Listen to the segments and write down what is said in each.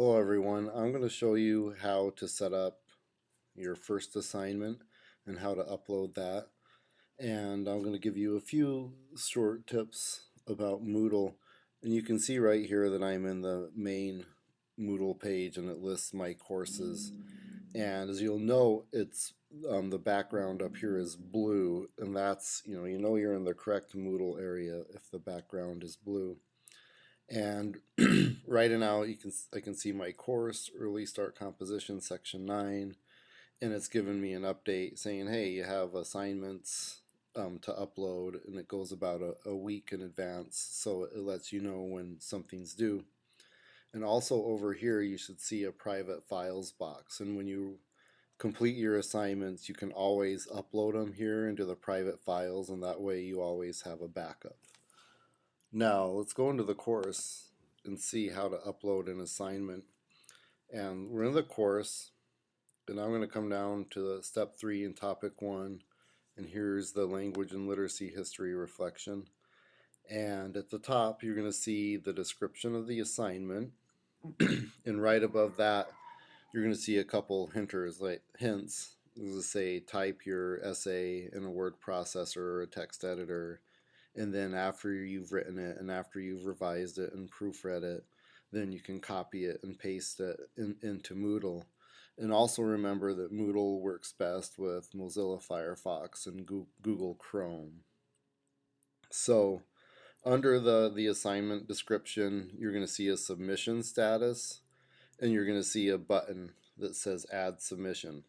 Hello everyone, I'm going to show you how to set up your first assignment and how to upload that. And I'm going to give you a few short tips about Moodle. And you can see right here that I'm in the main Moodle page and it lists my courses. And as you'll know it's um, the background up here is blue. And that's you know you know you're in the correct Moodle area if the background is blue and right now you can I can see my course early start composition section 9 and it's given me an update saying hey you have assignments um, to upload and it goes about a, a week in advance so it lets you know when something's due. And also over here you should see a private files box and when you complete your assignments you can always upload them here into the private files and that way you always have a backup now let's go into the course and see how to upload an assignment. And we're in the course and I'm going to come down to step 3 in topic 1 and here's the language and literacy history reflection. And at the top you're going to see the description of the assignment and right above that you're going to see a couple hinters like hints. This is say type your essay in a word processor or a text editor and then after you've written it and after you've revised it and proofread it then you can copy it and paste it in, into Moodle. And also remember that Moodle works best with Mozilla Firefox and Google Chrome. So under the the assignment description you're going to see a submission status and you're going to see a button that says add submission.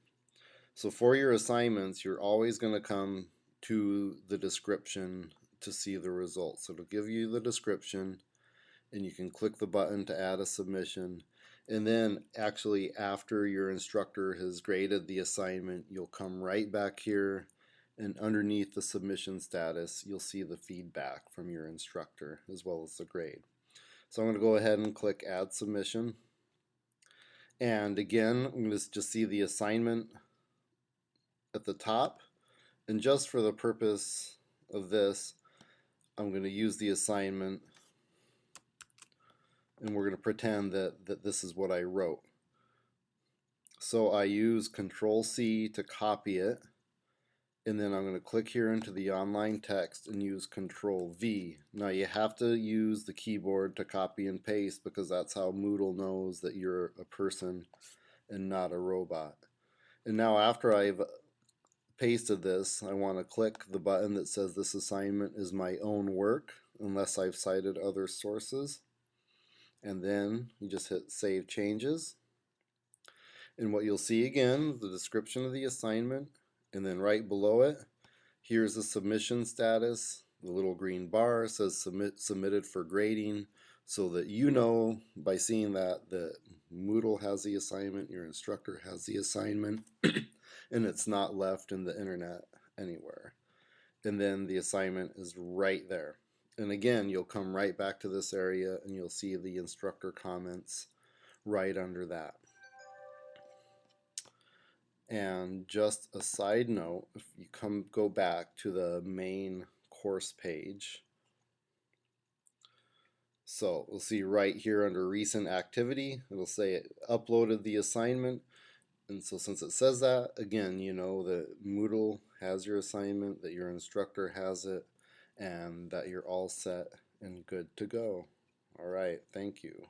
So for your assignments you're always going to come to the description to see the results. So it'll give you the description and you can click the button to add a submission and then actually after your instructor has graded the assignment you'll come right back here and underneath the submission status you'll see the feedback from your instructor as well as the grade. So I'm going to go ahead and click add submission and again I'm going to just see the assignment at the top and just for the purpose of this I'm going to use the assignment and we're going to pretend that, that this is what I wrote. So I use Control C to copy it and then I'm going to click here into the online text and use Control V. Now you have to use the keyboard to copy and paste because that's how Moodle knows that you're a person and not a robot. And now after I've pasted this, I want to click the button that says this assignment is my own work unless I've cited other sources. And then you just hit Save Changes. And what you'll see again, the description of the assignment, and then right below it, here's the submission status. The little green bar says submit, submitted for grading so that you know by seeing that that Moodle has the assignment, your instructor has the assignment. and it's not left in the internet anywhere. And then the assignment is right there. And again, you'll come right back to this area and you'll see the instructor comments right under that. And just a side note, if you come go back to the main course page, so we'll see right here under recent activity, it'll say it uploaded the assignment and so since it says that, again, you know that Moodle has your assignment, that your instructor has it, and that you're all set and good to go. All right, thank you.